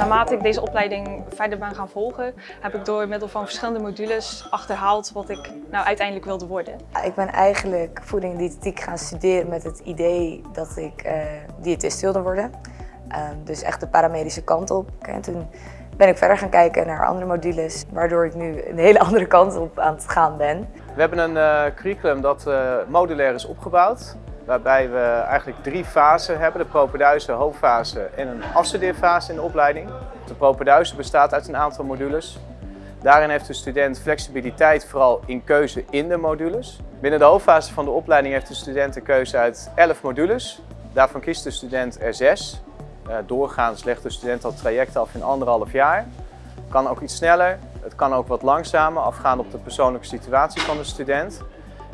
naarmate ik deze opleiding verder ben gaan volgen, heb ik door middel van verschillende modules achterhaald wat ik nou uiteindelijk wilde worden. Ik ben eigenlijk voeding en diëtetiek gaan studeren met het idee dat ik uh, diëtist wilde worden. Uh, dus echt de paramedische kant op. En toen ben ik verder gaan kijken naar andere modules, waardoor ik nu een hele andere kant op aan het gaan ben. We hebben een uh, curriculum dat uh, modulair is opgebouwd, waarbij we eigenlijk drie fasen hebben. De propeduise, hoofdfase en een afstudeerfase in de opleiding. De propeduise bestaat uit een aantal modules. Daarin heeft de student flexibiliteit vooral in keuze in de modules. Binnen de hoofdfase van de opleiding heeft de student een keuze uit 11 modules. Daarvan kiest de student er 6. Uh, doorgaans legt de student dat traject af in anderhalf jaar. Kan ook iets sneller, het kan ook wat langzamer, afgaand op de persoonlijke situatie van de student.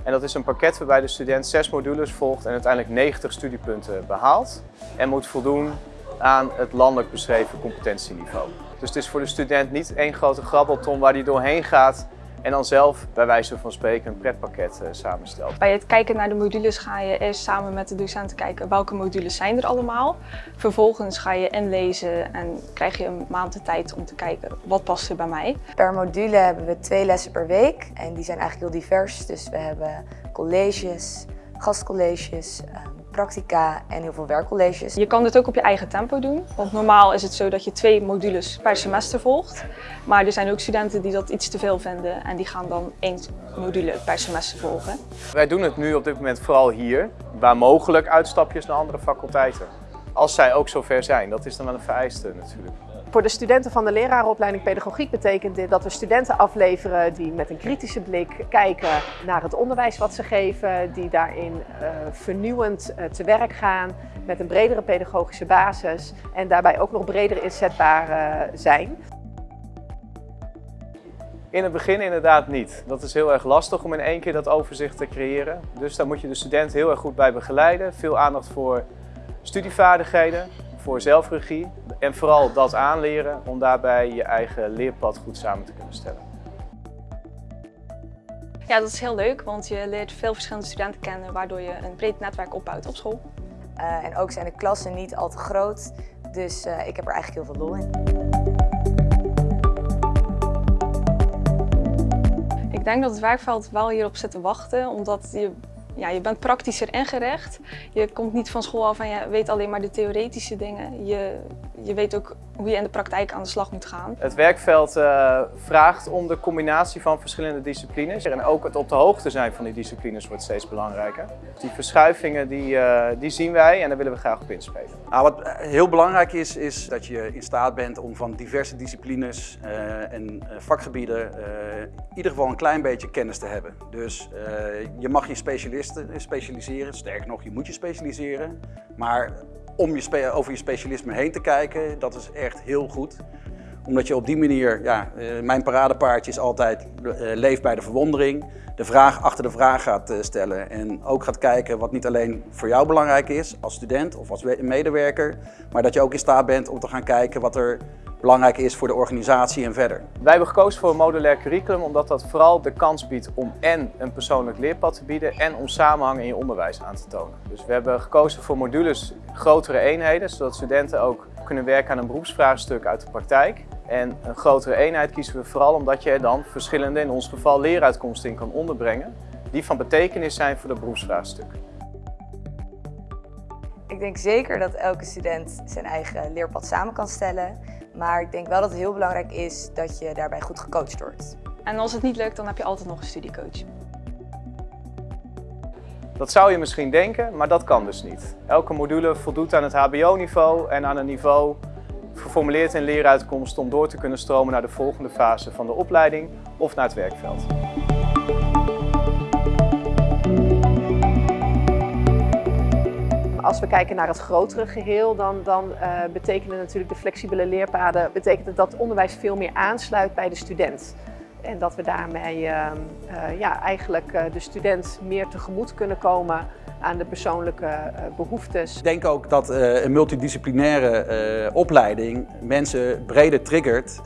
En dat is een pakket waarbij de student zes modules volgt en uiteindelijk 90 studiepunten behaalt. En moet voldoen aan het landelijk beschreven competentieniveau. Dus het is voor de student niet één grote grabbelton waar hij doorheen gaat en dan zelf bij wijze van spreken een pretpakket uh, samenstelt. Bij het kijken naar de modules ga je eerst samen met de docenten kijken welke modules zijn er allemaal. Vervolgens ga je inlezen en krijg je een maand de tijd om te kijken wat past er bij mij. Per module hebben we twee lessen per week en die zijn eigenlijk heel divers. Dus we hebben colleges, gastcolleges, practica en heel veel werkcolleges. Je kan dit ook op je eigen tempo doen, want normaal is het zo dat je twee modules per semester volgt. Maar er zijn ook studenten die dat iets te veel vinden en die gaan dan één module per semester volgen. Wij doen het nu op dit moment vooral hier, waar mogelijk uitstapjes naar andere faculteiten. Als zij ook zover zijn, dat is dan wel een vereiste natuurlijk. Voor de studenten van de lerarenopleiding pedagogiek betekent dit dat we studenten afleveren die met een kritische blik kijken naar het onderwijs wat ze geven, die daarin uh, vernieuwend uh, te werk gaan met een bredere pedagogische basis en daarbij ook nog breder inzetbaar uh, zijn. In het begin inderdaad niet. Dat is heel erg lastig om in één keer dat overzicht te creëren. Dus daar moet je de student heel erg goed bij begeleiden. Veel aandacht voor studievaardigheden, voor zelfregie en vooral dat aanleren om daarbij je eigen leerpad goed samen te kunnen stellen. Ja, dat is heel leuk, want je leert veel verschillende studenten kennen, waardoor je een breed netwerk opbouwt op school. Uh, en ook zijn de klassen niet al te groot, dus uh, ik heb er eigenlijk heel veel lol in. Ik denk dat het werkveld wel hierop zit te wachten, omdat je ja, je bent praktischer ingericht. Je komt niet van school af en je weet alleen maar de theoretische dingen. Je, je weet ook hoe je in de praktijk aan de slag moet gaan. Het werkveld uh, vraagt om de combinatie van verschillende disciplines. En ook het op de hoogte zijn van die disciplines wordt steeds belangrijker. Die verschuivingen die, uh, die zien wij en daar willen we graag op inspelen. Nou, wat heel belangrijk is, is dat je in staat bent om van diverse disciplines uh, en vakgebieden in ieder geval een klein beetje kennis te hebben. Dus je mag je specialiseren, sterker nog, je moet je specialiseren. Maar om je over je specialisme heen te kijken, dat is echt heel goed. Omdat je op die manier, ja, uh, mijn paradepaardje is altijd uh, leef bij de verwondering. De vraag achter de vraag gaat uh, stellen en ook gaat kijken wat niet alleen voor jou belangrijk is als student of als medewerker. Maar dat je ook in staat bent om te gaan kijken wat er belangrijk is voor de organisatie en verder. Wij hebben gekozen voor een modulair curriculum omdat dat vooral de kans biedt om en een persoonlijk leerpad te bieden en om samenhang in je onderwijs aan te tonen. Dus we hebben gekozen voor modules grotere eenheden, zodat studenten ook kunnen werken aan een beroepsvraagstuk uit de praktijk. En een grotere eenheid kiezen we vooral omdat je er dan verschillende, in ons geval leeruitkomsten in kan onderbrengen, die van betekenis zijn voor het beroepsvraagstuk. Ik denk zeker dat elke student zijn eigen leerpad samen kan stellen. Maar ik denk wel dat het heel belangrijk is dat je daarbij goed gecoacht wordt. En als het niet lukt, dan heb je altijd nog een studiecoach. Dat zou je misschien denken, maar dat kan dus niet. Elke module voldoet aan het hbo-niveau en aan een niveau geformuleerd in leeruitkomst om door te kunnen stromen naar de volgende fase van de opleiding of naar het werkveld. Als we kijken naar het grotere geheel, dan, dan uh, betekenen natuurlijk de flexibele leerpaden betekent dat onderwijs veel meer aansluit bij de student. En dat we daarmee uh, uh, ja, eigenlijk de student meer tegemoet kunnen komen aan de persoonlijke behoeftes. Ik denk ook dat een multidisciplinaire opleiding mensen breder triggert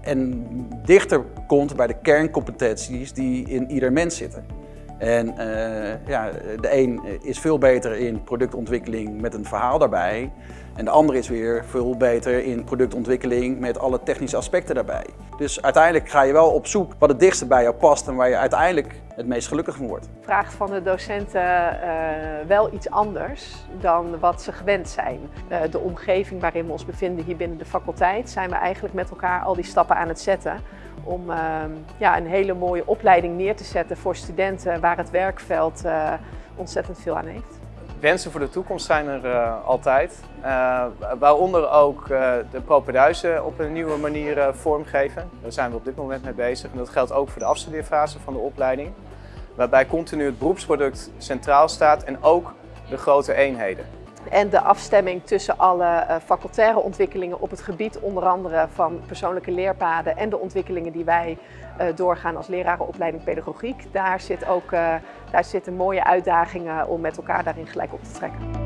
en dichter komt bij de kerncompetenties die in ieder mens zitten. En uh, ja, de een is veel beter in productontwikkeling met een verhaal daarbij. En de andere is weer veel beter in productontwikkeling met alle technische aspecten daarbij. Dus uiteindelijk ga je wel op zoek wat het dichtste bij jou past en waar je uiteindelijk het meest gelukkig van wordt. Vraagt van de docenten uh, wel iets anders dan wat ze gewend zijn. Uh, de omgeving waarin we ons bevinden hier binnen de faculteit zijn we eigenlijk met elkaar al die stappen aan het zetten om uh, ja, een hele mooie opleiding neer te zetten voor studenten waar het werkveld ontzettend veel aan heeft. Wensen voor de toekomst zijn er uh, altijd, uh, waaronder ook de propenduizen op een nieuwe manier vormgeven. Daar zijn we op dit moment mee bezig en dat geldt ook voor de afstudeerfase van de opleiding. Waarbij continu het beroepsproduct centraal staat en ook de grote eenheden. En de afstemming tussen alle facultaire ontwikkelingen op het gebied onder andere van persoonlijke leerpaden en de ontwikkelingen die wij doorgaan als lerarenopleiding pedagogiek. Daar, zit ook, daar zitten mooie uitdagingen om met elkaar daarin gelijk op te trekken.